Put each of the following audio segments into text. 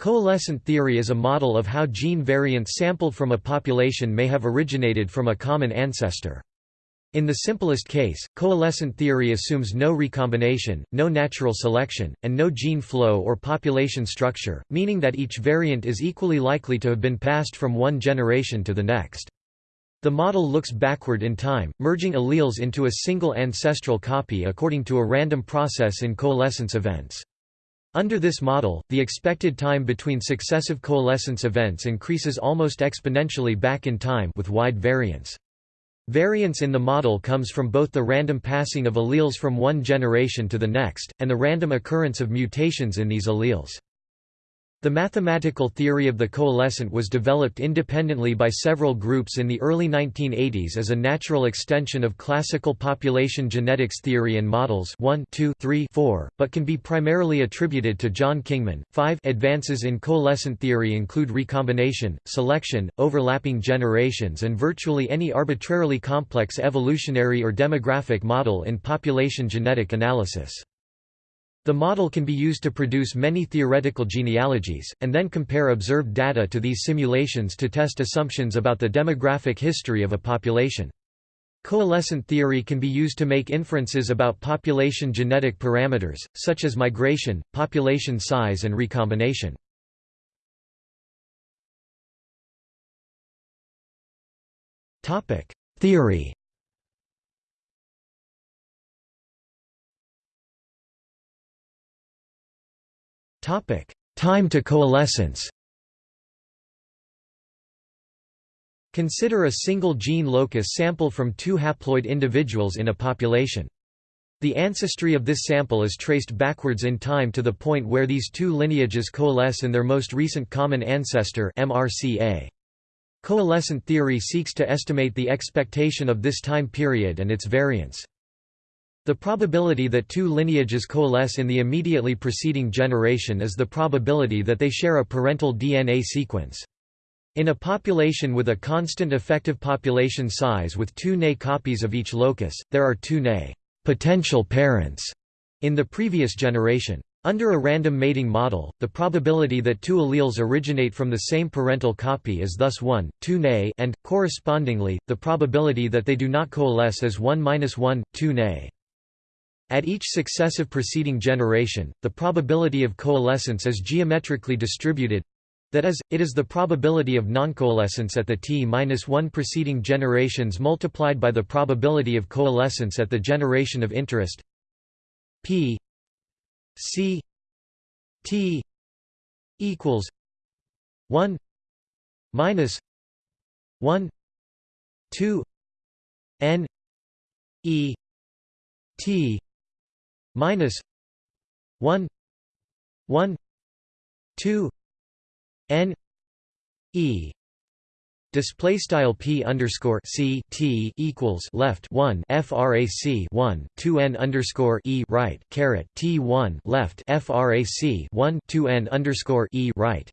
Coalescent theory is a model of how gene variants sampled from a population may have originated from a common ancestor. In the simplest case, coalescent theory assumes no recombination, no natural selection, and no gene flow or population structure, meaning that each variant is equally likely to have been passed from one generation to the next. The model looks backward in time, merging alleles into a single ancestral copy according to a random process in coalescence events. Under this model, the expected time between successive coalescence events increases almost exponentially back in time with wide variance. Variance in the model comes from both the random passing of alleles from one generation to the next, and the random occurrence of mutations in these alleles. The mathematical theory of the coalescent was developed independently by several groups in the early 1980s as a natural extension of classical population genetics theory and models 1, 2, 3, 4, but can be primarily attributed to John Kingman. 5 Advances in coalescent theory include recombination, selection, overlapping generations and virtually any arbitrarily complex evolutionary or demographic model in population genetic analysis. The model can be used to produce many theoretical genealogies, and then compare observed data to these simulations to test assumptions about the demographic history of a population. Coalescent theory can be used to make inferences about population genetic parameters, such as migration, population size and recombination. Theory Time to coalescence Consider a single gene locus sample from two haploid individuals in a population. The ancestry of this sample is traced backwards in time to the point where these two lineages coalesce in their most recent common ancestor MRCA. Coalescent theory seeks to estimate the expectation of this time period and its variance. The probability that two lineages coalesce in the immediately preceding generation is the probability that they share a parental DNA sequence. In a population with a constant effective population size with two Ne copies of each locus, there are two Ne potential parents in the previous generation. Under a random mating model, the probability that two alleles originate from the same parental copy is thus 1, 2 Ne and, correspondingly, the probability that they do not coalesce is 1–1, 2 Ne. At each successive preceding generation, the probability of coalescence is geometrically distributed that is, it is the probability of noncoalescence at the t-1 preceding generations multiplied by the probability of coalescence at the generation of interest. P c t equals 1 minus 1 2 n e t minus 1 1 2 n e Display style p underscore c t equals left one frac one two n underscore e right caret t one left frac one two n underscore e right.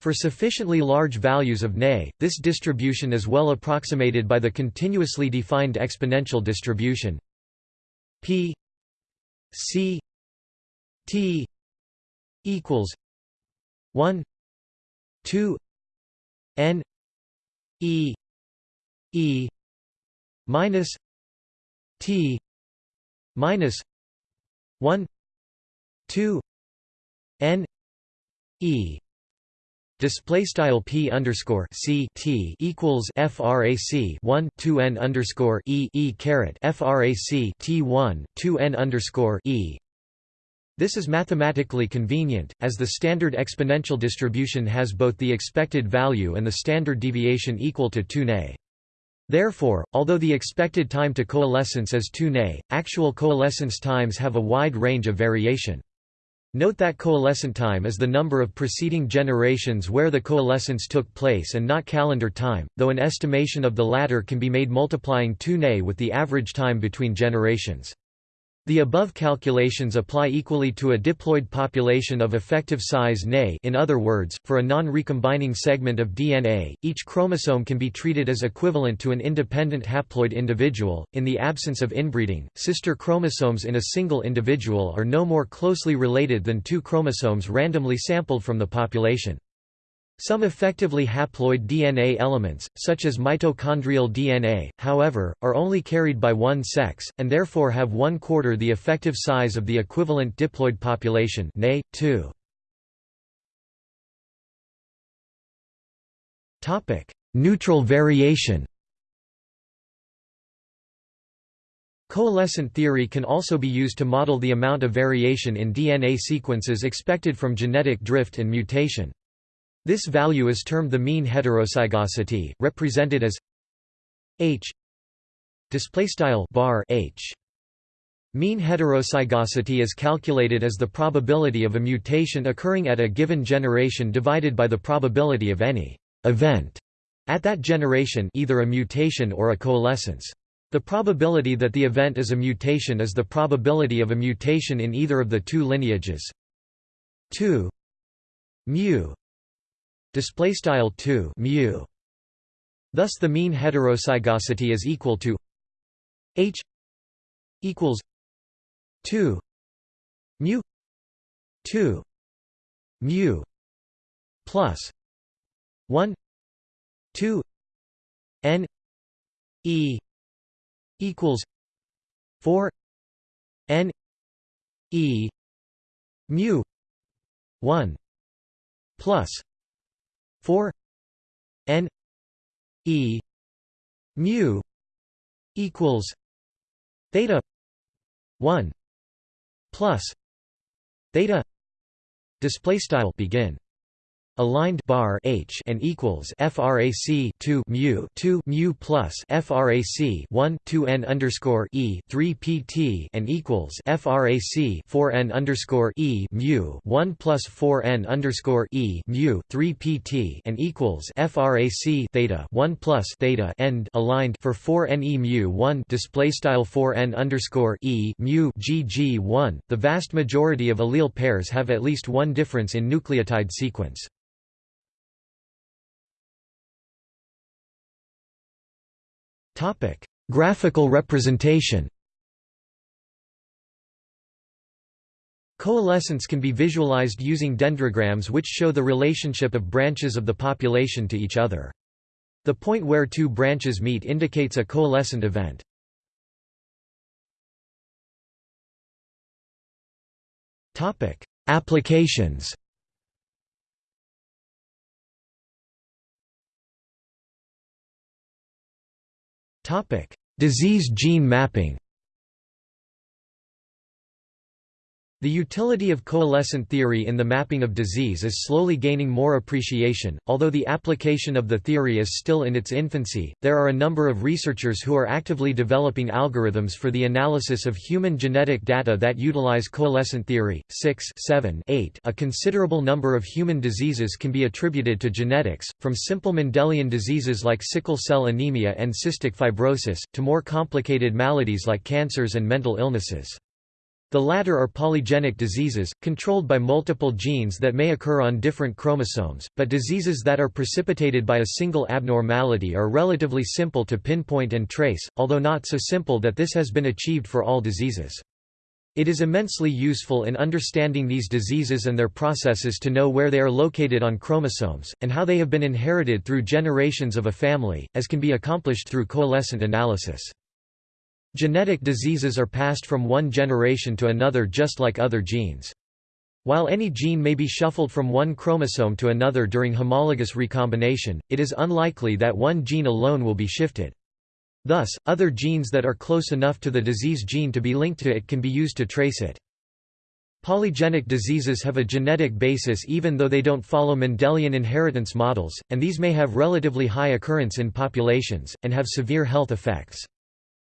For sufficiently large values of Ne, this distribution is well approximated by the continuously defined exponential distribution P C T equals one two N E E minus T minus one two N E Display style p underscore c t equals frac 1 2 n underscore e e caret frac t 1 2 n underscore e. This is mathematically convenient, as the standard exponential distribution has both the expected value and the standard deviation equal to 2 Ne. Therefore, although the expected time to coalescence is 2 Ne, actual coalescence times have a wide range of variation. Note that coalescent time is the number of preceding generations where the coalescence took place and not calendar time, though an estimation of the latter can be made multiplying 2 Ne with the average time between generations. The above calculations apply equally to a diploid population of effective size Ne in other words, for a non-recombining segment of DNA, each chromosome can be treated as equivalent to an independent haploid individual. In the absence of inbreeding, sister chromosomes in a single individual are no more closely related than two chromosomes randomly sampled from the population. Some effectively haploid DNA elements, such as mitochondrial DNA, however, are only carried by one sex, and therefore have one quarter the effective size of the equivalent diploid population nay, 2. Neutral variation Coalescent theory can also be used to model the amount of variation in DNA sequences expected from genetic drift and mutation. This value is termed the mean heterozygosity, represented as h bar h. Mean heterozygosity is calculated as the probability of a mutation occurring at a given generation divided by the probability of any event at that generation either a mutation or a coalescence. The probability that the event is a mutation is the probability of a mutation in either of the two lineages 2 mu display style 2 mu. Thus the mean heterozygosity is equal to h equals 2 mu 2 mu plus 1 2 n e equals 4 n e mu 1 plus 4 n e mu equals theta 1 plus theta display style begin aligned bar h and equals frac 2 mu 2 mu plus frac 1 2 n underscore e 3 pt and equals frac 4 n underscore e mu 1 plus 4 n underscore e mu 3 pt and equals frac theta 1 plus theta end aligned for 4 n e mu 1 display style 4 n underscore e mu gg 1. The vast majority of allele pairs have at least one difference in nucleotide sequence. Graphical representation Coalescence can be visualized using dendrograms which show the relationship of branches of the population to each other. The point where two branches meet indicates a coalescent event. Applications Disease gene mapping The utility of coalescent theory in the mapping of disease is slowly gaining more appreciation. Although the application of the theory is still in its infancy, there are a number of researchers who are actively developing algorithms for the analysis of human genetic data that utilize coalescent theory. 6, 7, 8. A considerable number of human diseases can be attributed to genetics, from simple Mendelian diseases like sickle cell anemia and cystic fibrosis, to more complicated maladies like cancers and mental illnesses. The latter are polygenic diseases, controlled by multiple genes that may occur on different chromosomes, but diseases that are precipitated by a single abnormality are relatively simple to pinpoint and trace, although not so simple that this has been achieved for all diseases. It is immensely useful in understanding these diseases and their processes to know where they are located on chromosomes, and how they have been inherited through generations of a family, as can be accomplished through coalescent analysis. Genetic diseases are passed from one generation to another just like other genes. While any gene may be shuffled from one chromosome to another during homologous recombination, it is unlikely that one gene alone will be shifted. Thus, other genes that are close enough to the disease gene to be linked to it can be used to trace it. Polygenic diseases have a genetic basis even though they don't follow Mendelian inheritance models, and these may have relatively high occurrence in populations, and have severe health effects.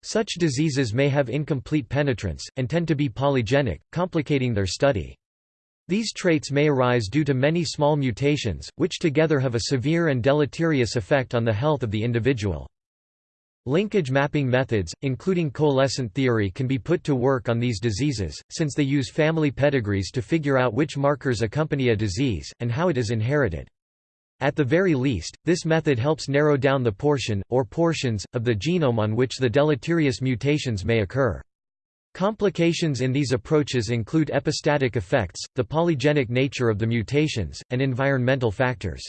Such diseases may have incomplete penetrance, and tend to be polygenic, complicating their study. These traits may arise due to many small mutations, which together have a severe and deleterious effect on the health of the individual. Linkage mapping methods, including coalescent theory can be put to work on these diseases, since they use family pedigrees to figure out which markers accompany a disease, and how it is inherited. At the very least, this method helps narrow down the portion, or portions, of the genome on which the deleterious mutations may occur. Complications in these approaches include epistatic effects, the polygenic nature of the mutations, and environmental factors.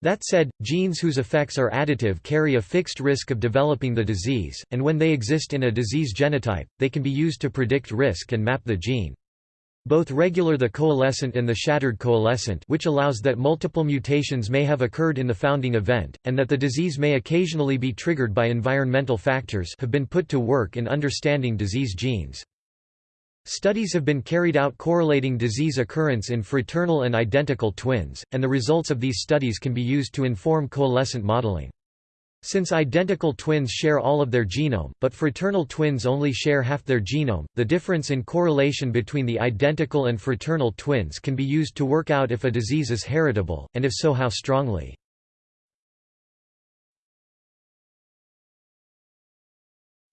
That said, genes whose effects are additive carry a fixed risk of developing the disease, and when they exist in a disease genotype, they can be used to predict risk and map the gene. Both regular the coalescent and the shattered coalescent which allows that multiple mutations may have occurred in the founding event, and that the disease may occasionally be triggered by environmental factors have been put to work in understanding disease genes. Studies have been carried out correlating disease occurrence in fraternal and identical twins, and the results of these studies can be used to inform coalescent modeling. Since identical twins share all of their genome, but fraternal twins only share half their genome, the difference in correlation between the identical and fraternal twins can be used to work out if a disease is heritable, and if so how strongly.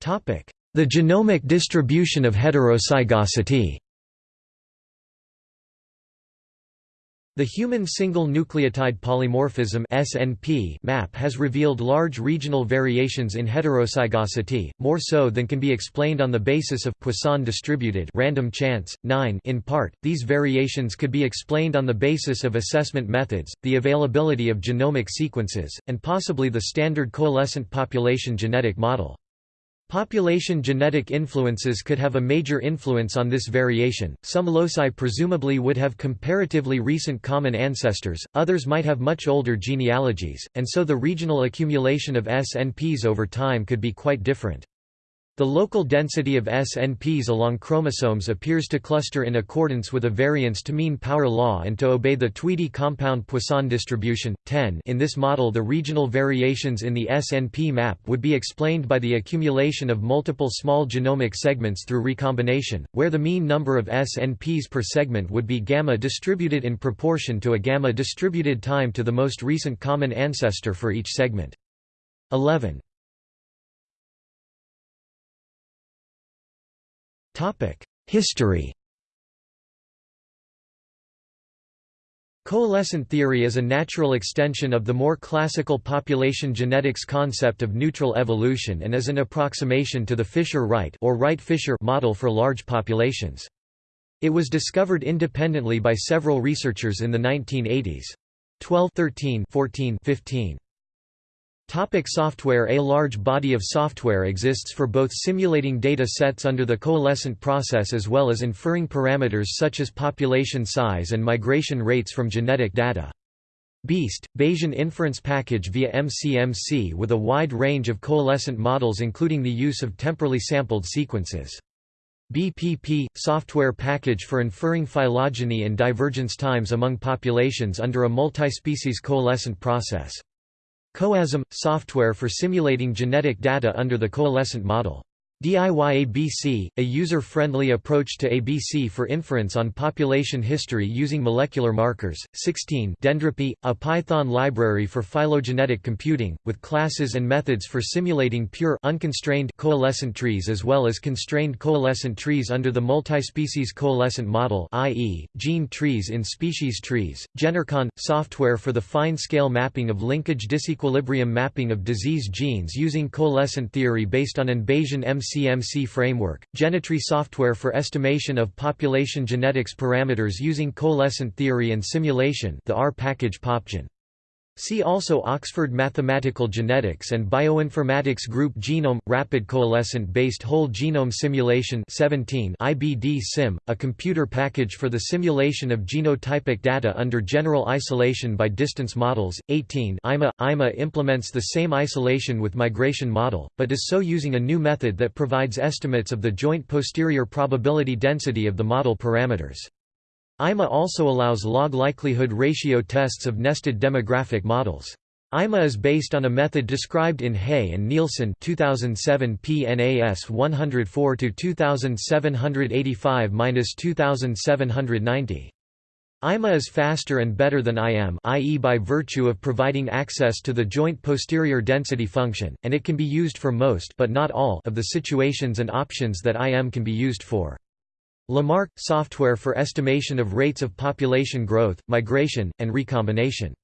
The genomic distribution of heterozygosity The Human Single Nucleotide Polymorphism (SNP) map has revealed large regional variations in heterozygosity, more so than can be explained on the basis of Poisson distributed random chance. 9 In part, these variations could be explained on the basis of assessment methods, the availability of genomic sequences, and possibly the standard coalescent population genetic model. Population genetic influences could have a major influence on this variation. Some loci presumably would have comparatively recent common ancestors, others might have much older genealogies, and so the regional accumulation of SNPs over time could be quite different. The local density of SNPs along chromosomes appears to cluster in accordance with a variance to mean power law and to obey the Tweedie compound Poisson distribution. 10 In this model the regional variations in the SNP map would be explained by the accumulation of multiple small genomic segments through recombination, where the mean number of SNPs per segment would be gamma distributed in proportion to a gamma distributed time to the most recent common ancestor for each segment. 11. History Coalescent theory is a natural extension of the more classical population genetics concept of neutral evolution and is an approximation to the Fisher-Wright or Wright-Fisher model for large populations. It was discovered independently by several researchers in the 1980s. 12 13 14 15 Topic software A large body of software exists for both simulating data sets under the coalescent process as well as inferring parameters such as population size and migration rates from genetic data. BEAST, Bayesian Inference Package via MCMC with a wide range of coalescent models including the use of temporally sampled sequences. BPP – software package for inferring phylogeny and divergence times among populations under a multispecies coalescent process. CoaSim – software for simulating genetic data under the coalescent model. DIY-ABC, a user-friendly approach to ABC for inference on population history using molecular markers. 16 Dendropy, a Python library for phylogenetic computing, with classes and methods for simulating pure unconstrained coalescent trees as well as constrained coalescent trees under the multispecies coalescent model i.e., gene trees in species trees. GeneRecon, software for the fine-scale mapping of linkage disequilibrium mapping of disease genes using coalescent theory based on an Bayesian MC CMC framework, Genetree software for estimation of population genetics parameters using coalescent theory and simulation the R package PopGen. See also Oxford Mathematical Genetics and Bioinformatics Group Genome – Rapid Coalescent-Based Whole Genome Simulation 17 IBD Sim, a computer package for the simulation of genotypic data under general isolation by distance models. 18 IMA – IMA implements the same isolation with migration model, but is so using a new method that provides estimates of the joint posterior probability density of the model parameters. IMA also allows log likelihood ratio tests of nested demographic models. IMA is based on a method described in Hey and Nielsen 2007 PNAS 104 to 2785-2790. IMA is faster and better than IM i.e. by virtue of providing access to the joint posterior density function, and it can be used for most but not all of the situations and options that IM can be used for. LAMARC – software for estimation of rates of population growth, migration, and recombination.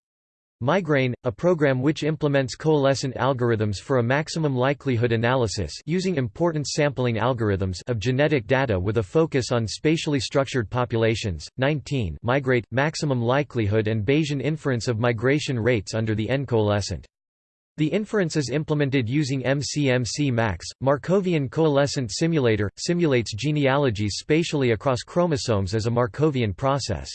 Migraine, a program which implements coalescent algorithms for a maximum likelihood analysis using importance sampling algorithms of genetic data with a focus on spatially structured populations. 19 Migrate, maximum likelihood and Bayesian inference of migration rates under the N-coalescent. The inference is implemented using MCMC MaCS. Markovian coalescent simulator simulates genealogies spatially across chromosomes as a Markovian process.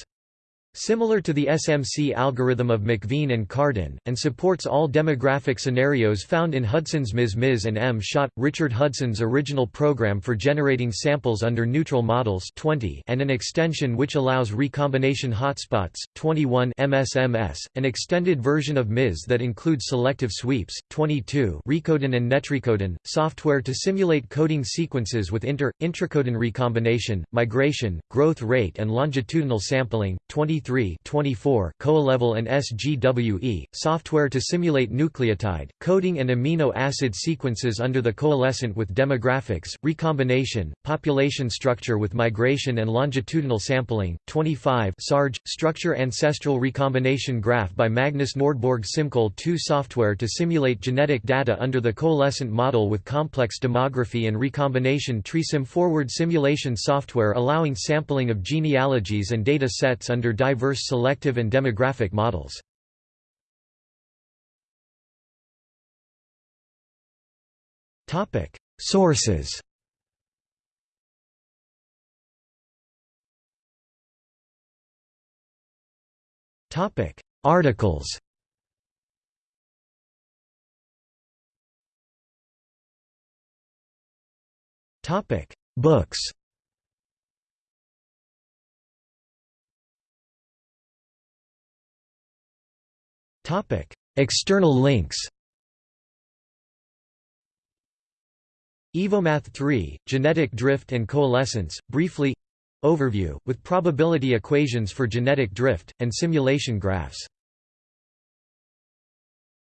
Similar to the SMC algorithm of McVean and Cardin, and supports all demographic scenarios found in Hudson's MIS-MIS and M-SHOT, Richard Hudson's original program for generating samples under neutral models 20 and an extension which allows recombination hotspots, 21 MSMS, an extended version of MIS that includes selective sweeps, 22 Recodon and Netrecodon, software to simulate coding sequences with inter, intracodon recombination, migration, growth rate and longitudinal sampling, 23 24 CoalEvol and SGWE, software to simulate nucleotide, coding and amino acid sequences under the coalescent with demographics, recombination, population structure with migration and longitudinal sampling, 25 SARG, structure ancestral recombination graph by Magnus Nordborg SimCoal 2 software to simulate genetic data under the coalescent model with complex demography and recombination TreeSim forward simulation software allowing sampling of genealogies and data sets under diverse selective and demographic models. Sources. Articles. Books External links Evomath 3, Genetic Drift and Coalescence, briefly Overview, with probability equations for genetic drift, and simulation graphs